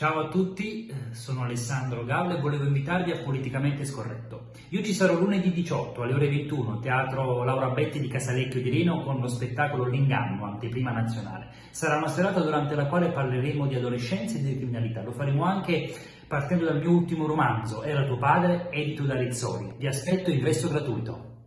Ciao a tutti, sono Alessandro Gallo e volevo invitarvi a Politicamente Scorretto. Io ci sarò lunedì 18 alle ore 21, Teatro Laura Betti di Casalecchio di Reno con lo spettacolo L'Inganno, anteprima nazionale. Sarà una serata durante la quale parleremo di adolescenza e di criminalità. Lo faremo anche partendo dal mio ultimo romanzo, Era tuo padre, edito da Rizzoli. Vi aspetto in resto gratuito.